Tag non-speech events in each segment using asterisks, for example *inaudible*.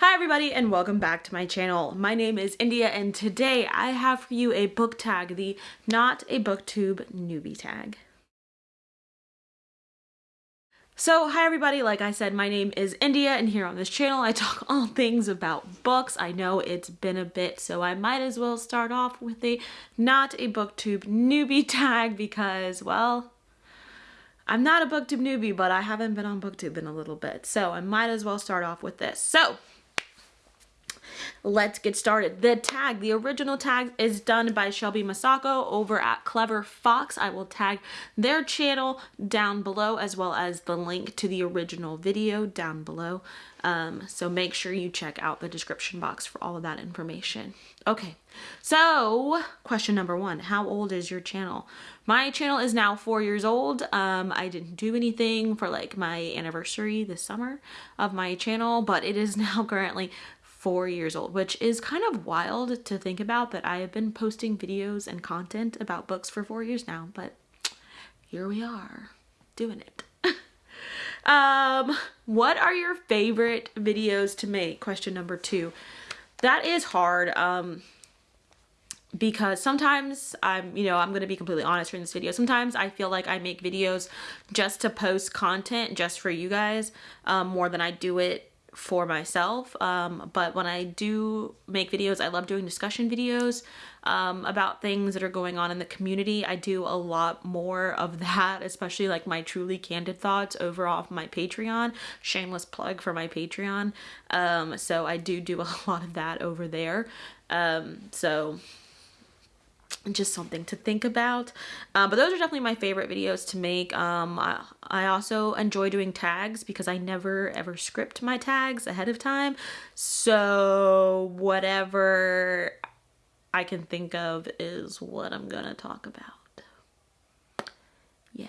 Hi everybody and welcome back to my channel. My name is India and today I have for you a book tag, the Not a Booktube newbie tag. So hi everybody, like I said, my name is India and here on this channel I talk *laughs* all things about books. I know it's been a bit so I might as well start off with a Not a Booktube newbie *laughs* tag because, well, I'm not a booktube newbie, but I haven't been on booktube in a little bit. So I might as well start off with this. So let's get started. The tag, the original tag is done by Shelby Masako over at Clever Fox. I will tag their channel down below as well as the link to the original video down below. Um, so make sure you check out the description box for all of that information. Okay, so question number one, how old is your channel? My channel is now four years old. Um, I didn't do anything for like my anniversary this summer of my channel, but it is *laughs* now currently four years old, which is kind of wild to think about that I have been posting videos and content about books for four years now, but here we are doing it. *laughs* um, what are your favorite videos to make? Question number two. That is hard. Um, because sometimes I'm, you know, I'm going to be completely honest in this video. Sometimes I feel like I make videos just to post content just for you guys um, more than I do it for myself um, but when I do make videos I love doing discussion videos um, about things that are going on in the community. I do a lot more of that especially like my truly candid thoughts over off my Patreon. Shameless plug for my Patreon. Um, so I do do a *laughs* lot of that over there. Um, so just something to think about. Uh, but those are definitely my favorite videos to make. Um, I, I, also enjoy doing tags because I never ever script my tags ahead of time. So whatever I can think of is what I'm gonna talk about yeah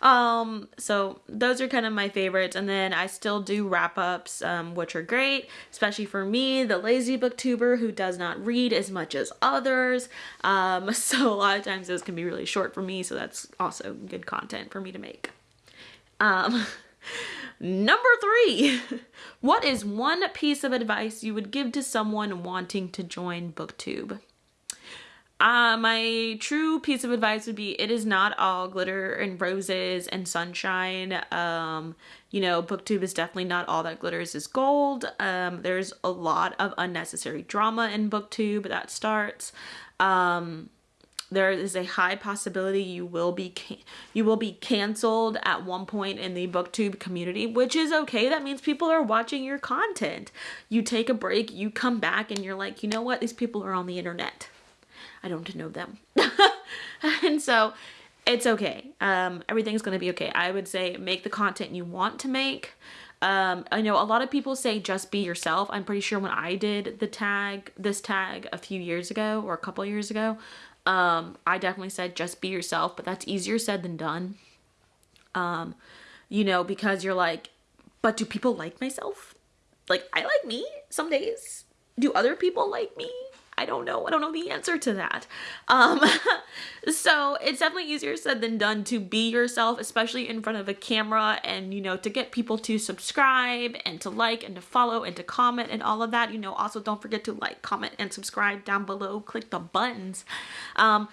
Um, so those are kind of my favorites. And then I still do wrap ups, um, which are great, especially for me, the lazy booktuber who does not read as much as others. Um, *laughs* so a lot of times those can be really short for me. So that's also good content for me to make. Um, *laughs* Number three, *laughs* what is one piece of advice you would give to someone wanting to join BookTube? Uh, my true piece of advice would be it is not all glitter and roses and sunshine. Um, you know, booktube is definitely not all that glitters is gold. Um, there's a lot of unnecessary drama in booktube that starts. Um, there is a high possibility you will be you will be canceled at one point in the booktube community which is okay that means people are watching your content you take a break you come back and you're like you know what these people are on the internet I don't know them. *laughs* and so it's okay. Um, everything's going to be okay. I would say make the content you want to make. Um, I know a lot of people say just be yourself. I'm pretty sure when I did the tag, this tag a few years ago or a couple years ago, um, I definitely said just be yourself, but that's easier said than done. Um, you know, because you're like, but do people like myself? Like, I like me some days. Do other people like me? I don't know. I don't know the answer to that. Um, *laughs* so it's definitely easier said than done to be yourself, especially in front of a camera and, you know, to get people to subscribe and to like and to follow and to comment and all of that. You know, also don't forget to like, comment, and subscribe down below. Click the buttons. Um,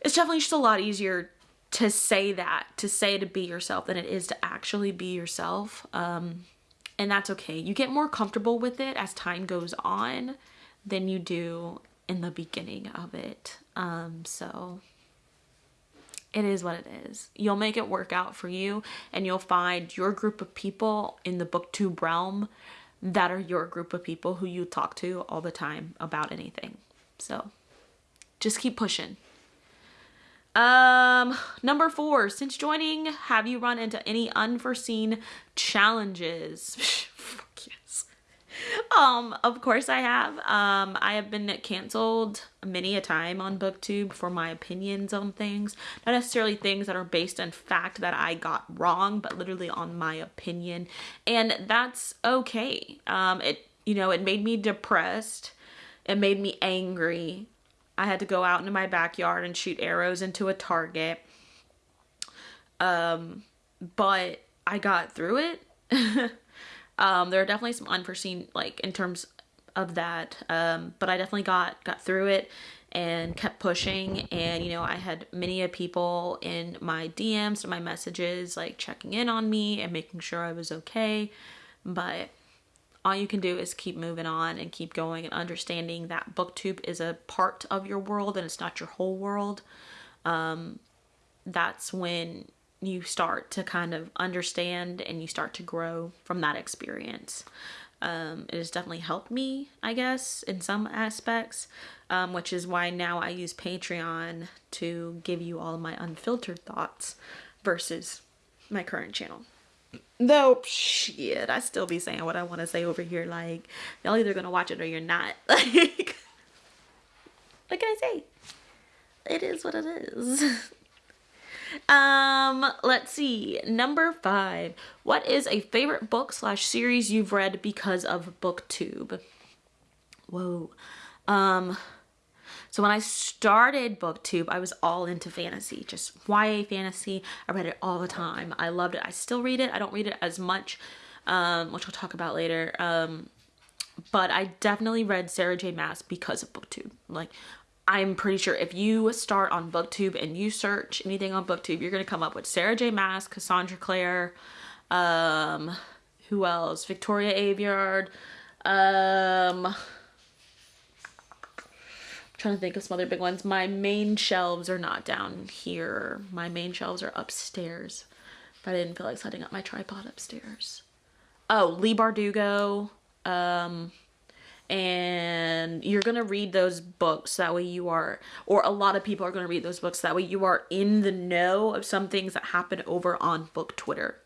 it's definitely just a lot easier to say that, to say to be yourself than it is to actually be yourself. Um, and that's okay. You get more comfortable with it as time goes on than you do in the beginning of it. Um, so it is what it is. You'll make it work out for you and you'll find your group of people in the booktube realm that are your group of people who you talk to all the time about anything. So just keep pushing. Um, number four, since joining, have you run into any unforeseen challenges? *laughs* um, of course I have. Um, I have been canceled many a time on booktube for my opinions on things. Not necessarily things that are based on fact that I got wrong, but literally on my opinion. And that's okay. Um, it, you know, it made me depressed. It made me angry. I had to go out into my backyard and shoot arrows into a target. Um, but I got through it. *laughs* Um, there are definitely some unforeseen, like in terms of that, um, but I definitely got got through it and kept pushing. And you know, I had many of people in my DMs and my messages like checking in on me and making sure I was okay. But all you can do is keep moving on and keep going and understanding that booktube is a part of your world and it's not your whole world um, that's when you start to kind of understand and you start to grow from that experience um, it has definitely helped me i guess in some aspects um, which is why now i use patreon to give you all my unfiltered thoughts versus my current channel Though, shit, I still be saying what I want to say over here. Like, y'all either gonna watch it or you're not. *laughs* Like, what can I say? It is what it is. *laughs* um, let's see. Number five. What is a favorite book slash series you've read because of BookTube? Whoa. Um, so when I started booktube, I was all into fantasy, just YA fantasy. I read it all the time. I loved it. I still read it. I don't read it as much, um, which we'll talk about later. Um, but I definitely read Sarah J Maas because of booktube. Like I'm pretty sure if you start on booktube and you search anything on booktube, you're to come up with Sarah J Maas, Cassandra Clare, um, who else? Victoria Aveyard, um, trying to think of some other big ones. My main shelves are not down here. My main shelves are upstairs. But I didn't feel like setting up my tripod upstairs. Oh, Leigh Bardugo. Um, and you're going to read those books. That way you are, or a lot of people are going to read those books. That way you are in the know of some things that happen over on book Twitter.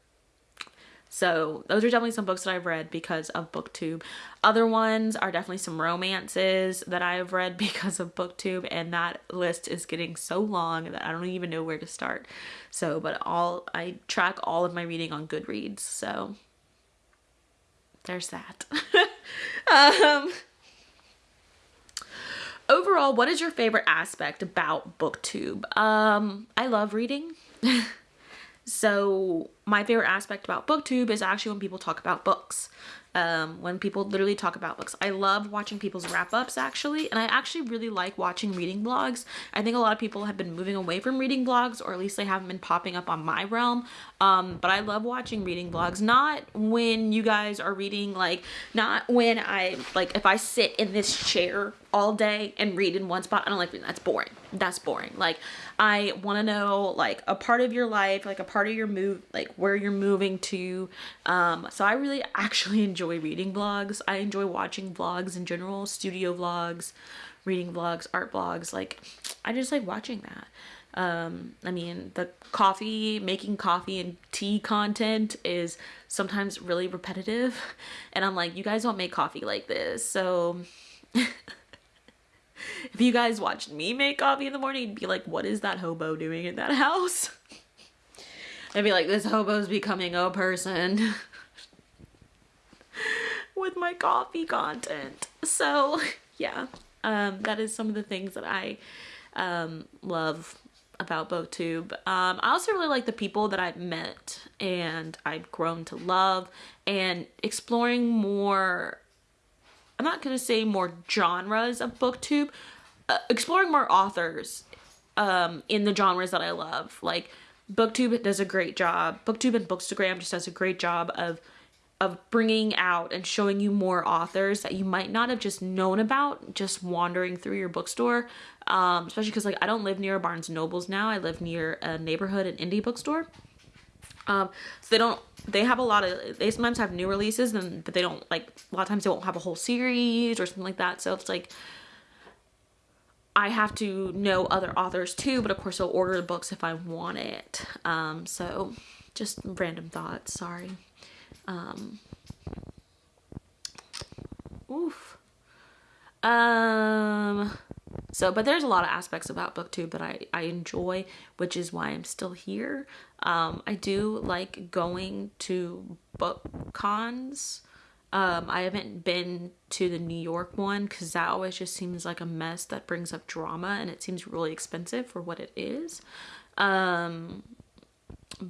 So those are definitely some books that I've read because of BookTube. Other ones are definitely some romances that I have read *laughs* because of BookTube and that list is getting so long that I don't even know where to start. So, but all, I track all of my reading on Goodreads. So there's that. *laughs* um, overall, what is your favorite aspect about BookTube? Um, I love reading. *laughs* So my favorite aspect about booktube is actually when people talk about books um, when people literally talk about books. I love watching people's wrap ups actually, and I actually really like watching reading vlogs. I think a lot of people have been moving away from reading vlogs, or at least they haven't been popping up on my realm. Um, but I love watching reading vlogs, not when you guys are reading, like, not when I, like, if I sit in this chair all day and read in one spot, I don't like reading. That's boring. That's boring. Like, I want to know, like, a part of your life, like, a part of your move, like, where you're moving to. Um, so I really *laughs* actually enjoy enjoy reading vlogs. I enjoy watching vlogs in general, studio vlogs, reading vlogs, art vlogs. Like, I just like watching that. Um, I mean, the coffee, making coffee and tea content is sometimes really repetitive. *laughs* And I'm like, you guys don't make coffee like this. So *laughs* if you guys watched me make coffee in the morning, you'd be like, what is that hobo doing in that *laughs* house? I'd be like, this hobo's becoming a person. With my coffee content. So *laughs* yeah, um, that is some of the things that I um, love about BookTube. Um, I also really like the people that I've met and I've grown to love and exploring more, I'm not going to say more genres of BookTube, uh, exploring more authors um, in the genres that I love. Like BookTube does a great job. BookTube and Bookstagram just does a great job of of bringing out and showing you more authors that you might not have just known about just wandering through your bookstore um, especially because like i don't live near a barnes nobles now i live near a neighborhood and indie bookstore um, so they don't they have a lot of they sometimes have new releases and but they don't like a lot of times they won't have a whole series or something like that so it's like I have to know other authors too, but of course I'll order the books if I want it. Um, so just random thoughts, sorry. Um, oof. Um, so, but there's a lot of aspects about booktube that I, I enjoy, which is why I'm still here. Um, I do like going to book cons. Um, I haven't been to the New York one because that always just seems like a mess that brings up drama and it seems really expensive for what it is. Um,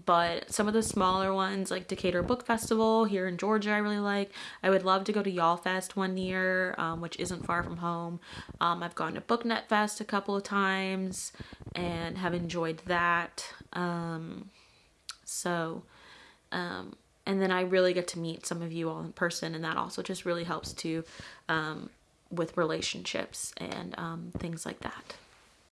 but some of the smaller ones like Decatur Book Festival here in Georgia I really like. I would love to go to Y'all Fest one year, um, which isn't far from home. Um, I've gone to BookNet Fest a couple of times and have enjoyed that. Um, so, um, and then I really get to meet some of you all in person and that also just really helps to um, with relationships and um, things like that.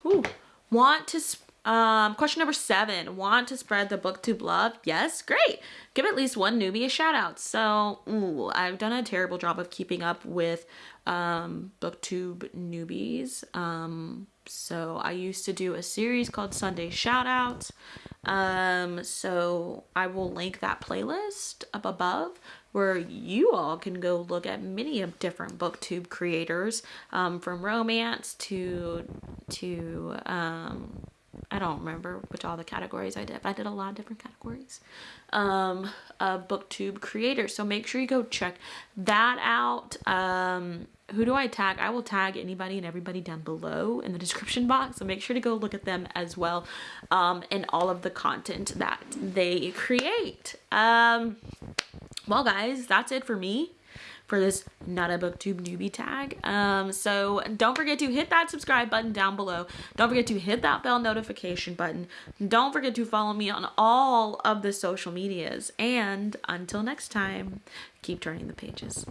Ooh, want to um, question number seven, want to spread the booktube love? Yes, great. Give at least one newbie a shout out. So, ooh, I've done a terrible job of keeping up with um, booktube newbies. Um, so I used to do a series called Sunday Shoutouts. Um, so I will link that playlist up above where you all can go look at many of different booktube creators um, from romance to to um, I don't remember which all the categories I did. but I did a lot of different categories. Um, uh, booktube creator. So make sure you go check that out. Um, who do I tag? I will tag anybody and everybody down below in the description box. So make sure to go look at them as well um, and all of the content that they create. Um, well, guys, that's it for me for this not a booktube newbie tag. Um so don't forget to hit that subscribe button down below. Don't forget to hit that bell notification button. Don't forget to follow me on all of the social medias. And until next time keep turning the pages